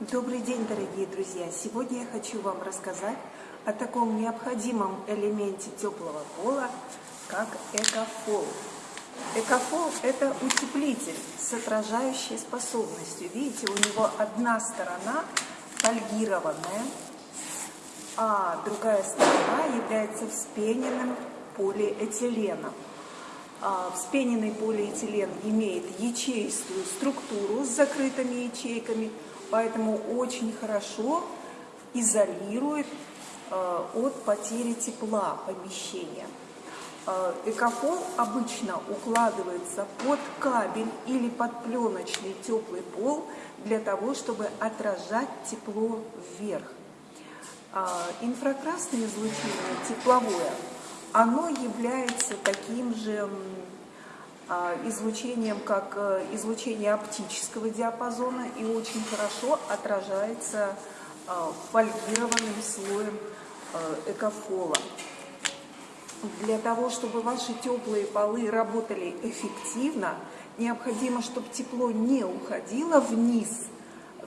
Добрый день, дорогие друзья! Сегодня я хочу вам рассказать о таком необходимом элементе теплого пола, как экофол. Экофол – это утеплитель с отражающей способностью. Видите, у него одна сторона фольгированная, а другая сторона является вспененным полиэтиленом. А, вспененный полиэтилен имеет ячеистую структуру с закрытыми ячейками – поэтому очень хорошо изолирует э, от потери тепла помещения. Э, обычно укладывается под кабель или под пленочный теплый пол для того, чтобы отражать тепло вверх. Э, инфракрасное излучение, тепловое, оно является таким же излучением, как э, излучение оптического диапазона и очень хорошо отражается а, фольгированным слоем э, экофола. Для того, чтобы ваши теплые полы работали эффективно, необходимо, чтобы тепло не уходило вниз,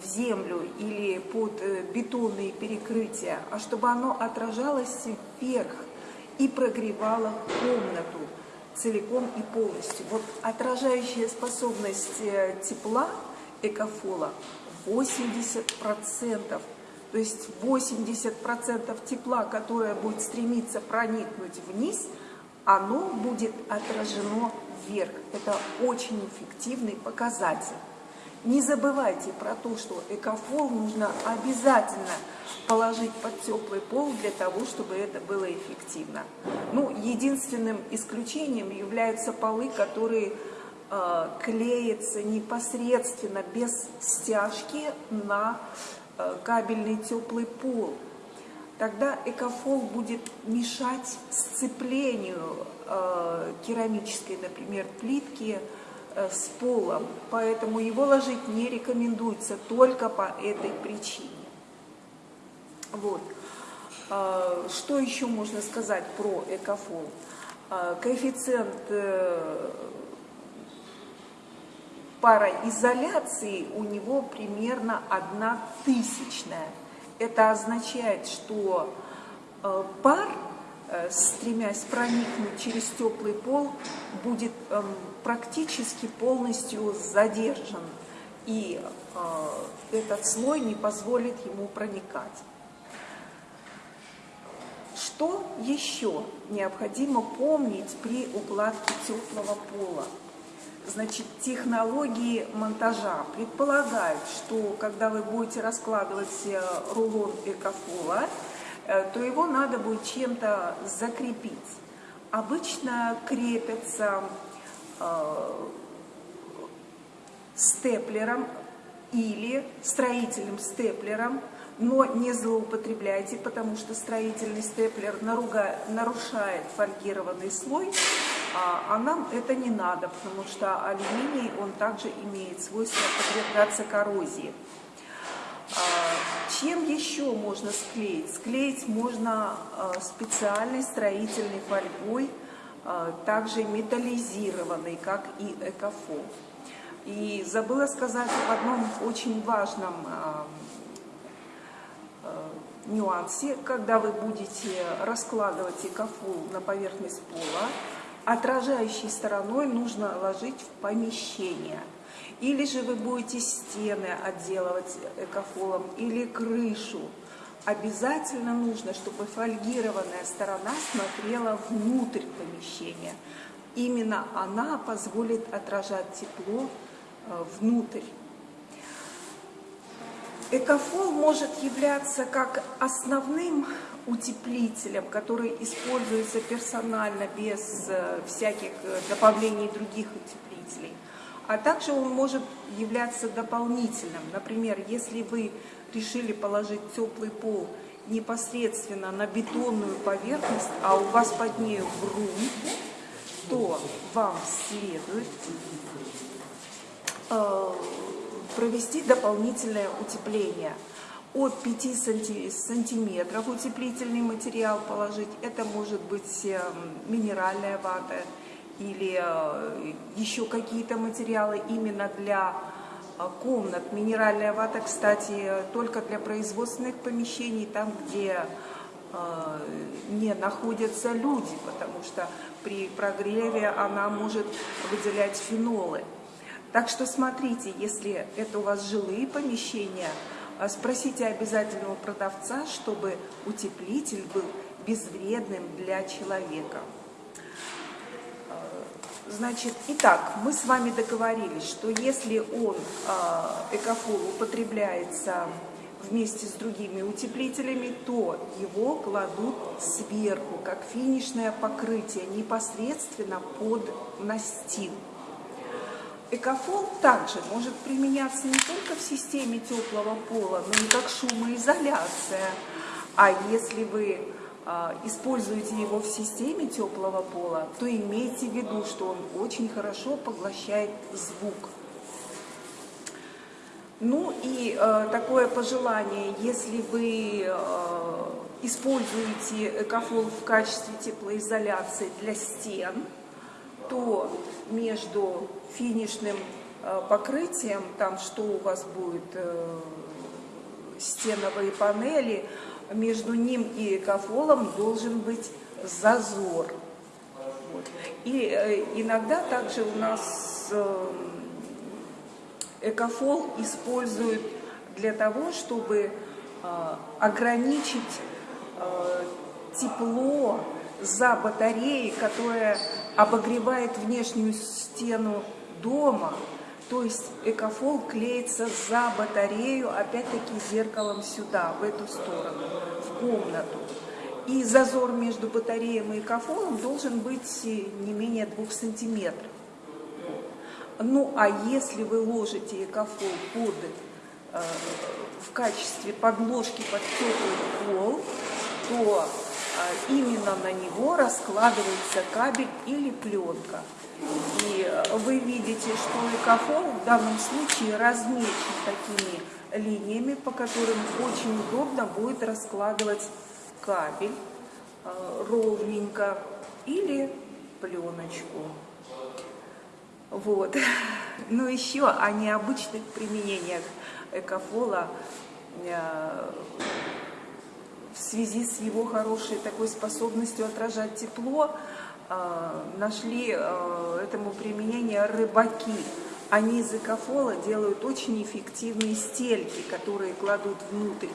в землю или под э, бетонные перекрытия, а чтобы оно отражалось вверх и прогревало комнату целиком и полностью. Вот отражающая способность э, тепла экофола 80%. То есть 80% тепла, которое будет стремиться проникнуть вниз, оно будет отражено вверх. Это очень эффективный показатель. Не забывайте про то, что экофол нужно обязательно положить под теплый пол для того, чтобы это было эффективно. Ну, единственным исключением являются полы, которые э, клеятся непосредственно без стяжки на э, кабельный теплый пол. Тогда экофол будет мешать сцеплению э, керамической, например, плитки, с полом, поэтому его ложить не рекомендуется только по этой причине. Вот. А, что еще можно сказать про экофол? А, коэффициент э, пароизоляции у него примерно одна тысячная. Это означает, что э, пар Э, стремясь проникнуть через теплый пол, будет эм, практически полностью задержан. И э, этот слой не позволит ему проникать. Что еще необходимо помнить при укладке теплого пола? Значит, технологии монтажа предполагают, что когда вы будете раскладывать э, рулон экофола, Э, то его надо будет чем-то закрепить. Обычно крепятся э, степлером или строительным степлером, но не злоупотребляйте, потому что строительный степлер нарушает фольгированный слой, а, а нам это не надо, потому что алюминий, он также имеет свойство подвергаться коррозии. А, чем еще можно склеить? Склеить можно а, специальной строительной фольгой, а, также металлизированной, как и экофол. И забыла сказать об одном очень важном нюансе, когда вы будете раскладывать экофол на поверхность пола, отражающей стороной нужно ложить в помещение – или же вы будете стены отделывать экофолом, или крышу. Обязательно нужно, чтобы фольгированная сторона смотрела внутрь помещения. Именно она позволит отражать тепло э, внутрь. Экофол может являться как основным утеплителем, который используется персонально, без э, всяких э, добавлений других утеплителей. А также он может являться дополнительным. Например, если вы решили положить теплый пол непосредственно на бетонную поверхность, а у вас под ней грунт, то вам следует э, провести дополнительное утепление. От 5 сантиметров утеплительный материал положить. Это может быть э, минеральная вата, или э, еще какие-то материалы именно для а, комнат. Минеральная вата, кстати, только для производственных помещений, там, где а, не находятся люди, потому что при прогреве она может выделять фенолы. Так что смотрите, если это у вас жилые помещения, спросите обязательно у продавца, чтобы утеплитель был безвредным для человека. Значит, итак, мы с вами договорились, что если он, а, экофол, употребляется вместе с другими утеплителями, то его кладут сверху, как финишное покрытие, непосредственно под настил. Экофол также может применяться не только в системе теплого пола, но и как шумоизоляция. А если вы используете его в системе теплого пола, то имейте в виду, что он очень хорошо поглощает звук. Ну и э, такое пожелание, если вы э, используете экофол в качестве теплоизоляции для стен, то между финишным э, покрытием, там что у вас будет, э, стеновые панели, между ним и экофолом должен быть зазор. И э, иногда также у нас э, экофол используют для того, чтобы э, ограничить тепло за батареей, которая обогревает внешнюю стену дома, то есть экофол клеится за батарею, опять-таки зеркалом сюда, в эту сторону, в комнату. И зазор между батареем и экофолом должен быть не менее двух сантиметров. Ну, а если вы ложите экофол под, э, в качестве подложки под теплый пол, то э, именно на него раскладывается кабель или пленка. И э, вы видите, что экофол в данном случае размечен такими линиями, по которым очень удобно будет раскладывать кабель э, ровненько или пленочку. Вот. Но еще о необычных применениях экофола в связи с его хорошей такой способностью отражать тепло, а, нашли а, этому применение рыбаки. Они из экофола делают очень эффективные стельки, которые кладут внутрь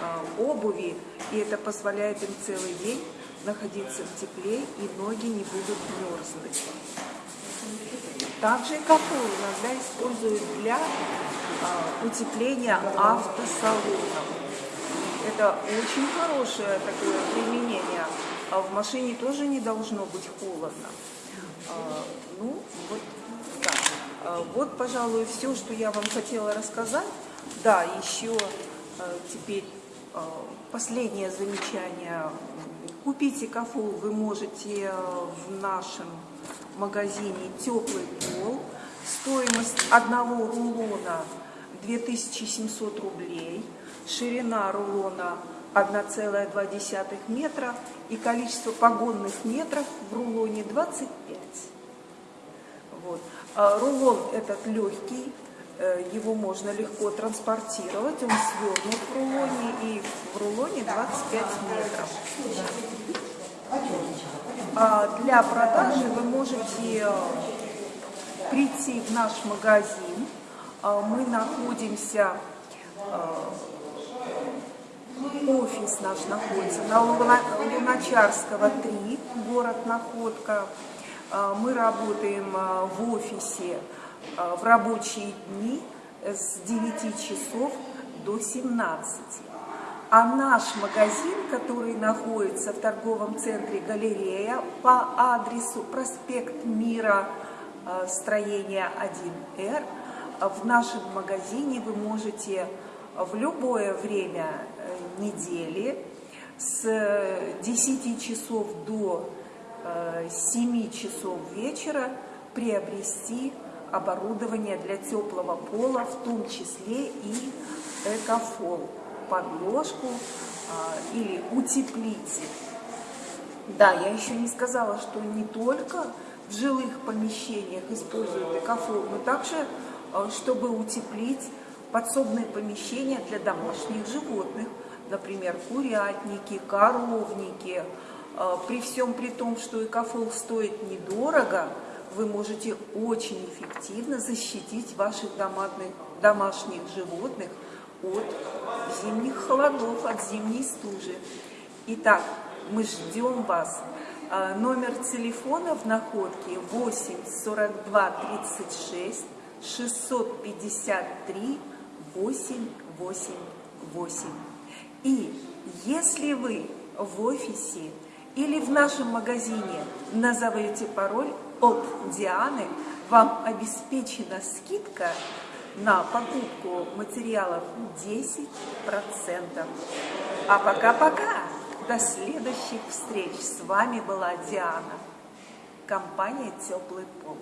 а, обуви, и это позволяет им целый день находиться в тепле, и ноги не будут мерзнуть. Также экофол иногда используют для утепления автосалонов. Это очень хорошее такое применение а в машине тоже не должно быть холодно. А, ну, вот так. А, вот, пожалуй, все, что я вам хотела рассказать. Да, еще а, теперь а, последнее замечание. Купить экофол вы можете а, в нашем магазине «Теплый пол». Стоимость одного рулона 2700 рублей. Ширина рулона 1,2 метра и количество погонных метров в рулоне 25. Вот. А рулон этот легкий, э, его можно легко транспортировать, он свернут в рулоне и в рулоне 25 метров. А для продажи вы можете э, прийти в наш магазин. А мы находимся э, Офис наш находится на Луначарского 3, город Находка. А, мы работаем а, в офисе а, в рабочие дни с 9 часов до 17. А наш магазин, который находится в торговом центре «Галерея» по адресу проспект Мира, строение 1Р, в нашем магазине вы можете в любое время недели с 10 часов до 7 э, часов вечера приобрести оборудование для теплого пола, в том числе и экофол, подложку а, или утеплитель. Да, я еще не сказала, что не только в жилых помещениях используют экофол, но также э, чтобы утеплить подсобные помещения для домашних животных, например, курятники, коровники. Э, при всем при том, что экофол стоит недорого, вы можете очень эффективно защитить ваших домашних, домашних животных от зимних холодов, от зимней стужи. Итак, мы ждем вас. А, номер телефона в находке 8 42 36 653 888. И если вы в офисе или в нашем магазине назовете пароль от Дианы, вам обеспечена скидка на покупку материалов 10%. А пока-пока! До следующих встреч! С вами была Диана, компания «Теплый пол».